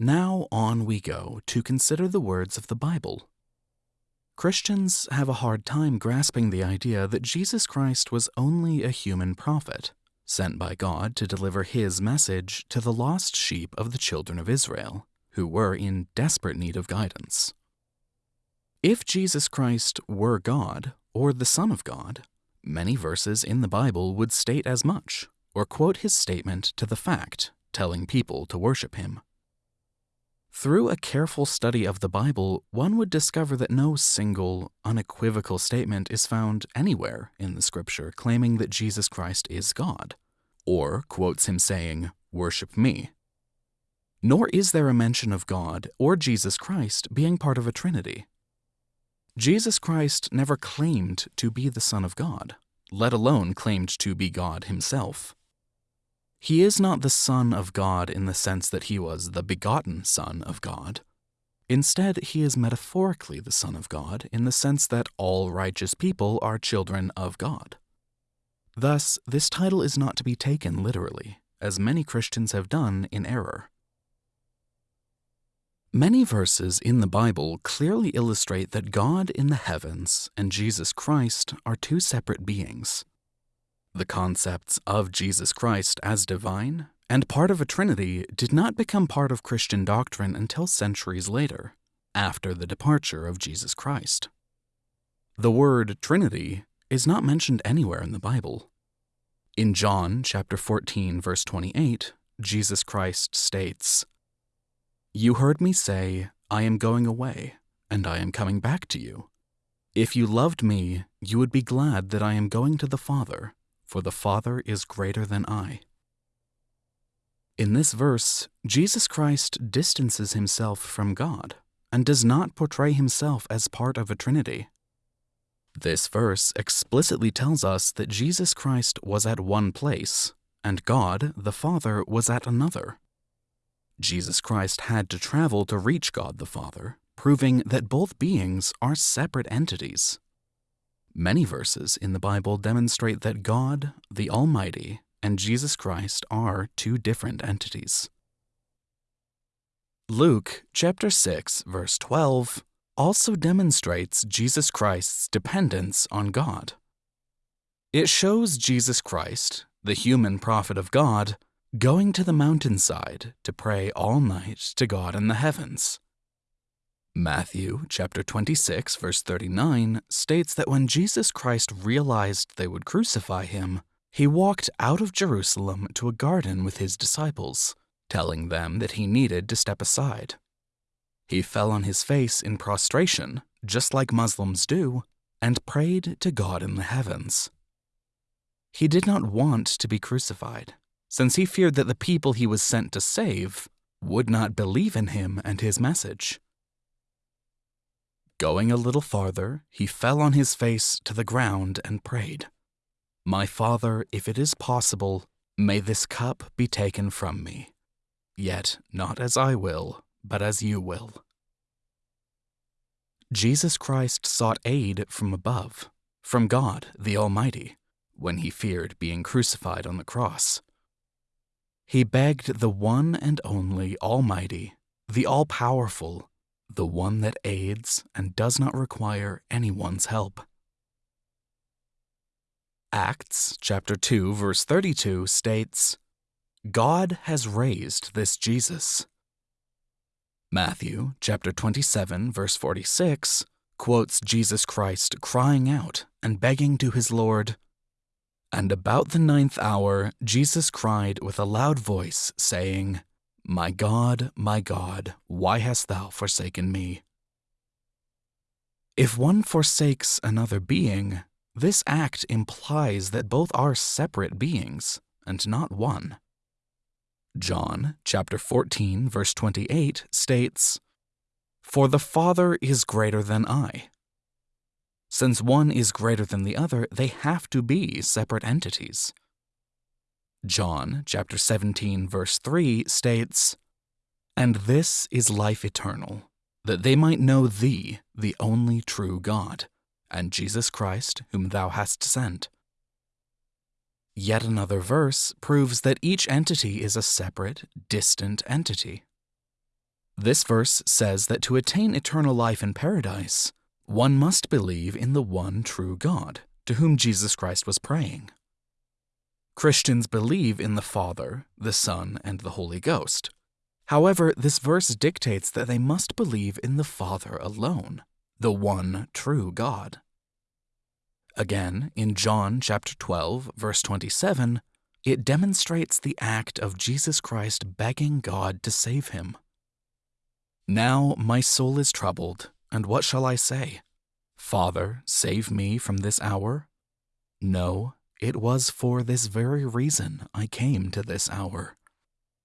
Now on we go to consider the words of the Bible. Christians have a hard time grasping the idea that Jesus Christ was only a human prophet, sent by God to deliver his message to the lost sheep of the children of Israel, who were in desperate need of guidance. If Jesus Christ were God, or the Son of God, many verses in the Bible would state as much, or quote his statement to the fact, telling people to worship him. Through a careful study of the Bible, one would discover that no single, unequivocal statement is found anywhere in the scripture claiming that Jesus Christ is God, or quotes him saying, Worship me. Nor is there a mention of God or Jesus Christ being part of a trinity. Jesus Christ never claimed to be the Son of God, let alone claimed to be God himself. He is not the Son of God in the sense that he was the begotten Son of God. Instead, he is metaphorically the Son of God in the sense that all righteous people are children of God. Thus, this title is not to be taken literally, as many Christians have done in error. Many verses in the Bible clearly illustrate that God in the heavens and Jesus Christ are two separate beings. The concepts of Jesus Christ as divine and part of a Trinity did not become part of Christian doctrine until centuries later, after the departure of Jesus Christ. The word Trinity is not mentioned anywhere in the Bible. In John chapter 14 verse 28, Jesus Christ states, "You heard me say, I am going away, and I am coming back to you. If you loved me, you would be glad that I am going to the Father, for the Father is greater than I. In this verse, Jesus Christ distances himself from God and does not portray himself as part of a Trinity. This verse explicitly tells us that Jesus Christ was at one place and God, the Father, was at another. Jesus Christ had to travel to reach God the Father, proving that both beings are separate entities. Many verses in the Bible demonstrate that God, the Almighty, and Jesus Christ are two different entities. Luke chapter 6 verse 12 also demonstrates Jesus Christ's dependence on God. It shows Jesus Christ, the human prophet of God, going to the mountainside to pray all night to God in the heavens. Matthew chapter 26 verse 39 states that when Jesus Christ realized they would crucify him, he walked out of Jerusalem to a garden with his disciples, telling them that he needed to step aside. He fell on his face in prostration, just like Muslims do, and prayed to God in the heavens. He did not want to be crucified, since he feared that the people he was sent to save would not believe in him and his message. Going a little farther, he fell on his face to the ground and prayed, My Father, if it is possible, may this cup be taken from me. Yet not as I will, but as you will. Jesus Christ sought aid from above, from God the Almighty, when he feared being crucified on the cross. He begged the one and only Almighty, the All Powerful, the one that aids and does not require anyone's help. Acts chapter 2 verse 32 states, God has raised this Jesus. Matthew chapter 27 verse 46 quotes Jesus Christ crying out and begging to his Lord, And about the ninth hour Jesus cried with a loud voice, saying, my God, my God, why hast thou forsaken me? If one forsakes another being, this act implies that both are separate beings and not one. John chapter 14 verse 28 states, For the Father is greater than I. Since one is greater than the other, they have to be separate entities. John chapter 17 verse 3 states, And this is life eternal, that they might know thee, the only true God, and Jesus Christ, whom thou hast sent. Yet another verse proves that each entity is a separate, distant entity. This verse says that to attain eternal life in paradise, one must believe in the one true God, to whom Jesus Christ was praying. Christians believe in the Father, the Son, and the Holy Ghost. However, this verse dictates that they must believe in the Father alone, the one true God. Again, in John chapter 12, verse 27, it demonstrates the act of Jesus Christ begging God to save him. Now my soul is troubled, and what shall I say? Father, save me from this hour? No, it was for this very reason I came to this hour.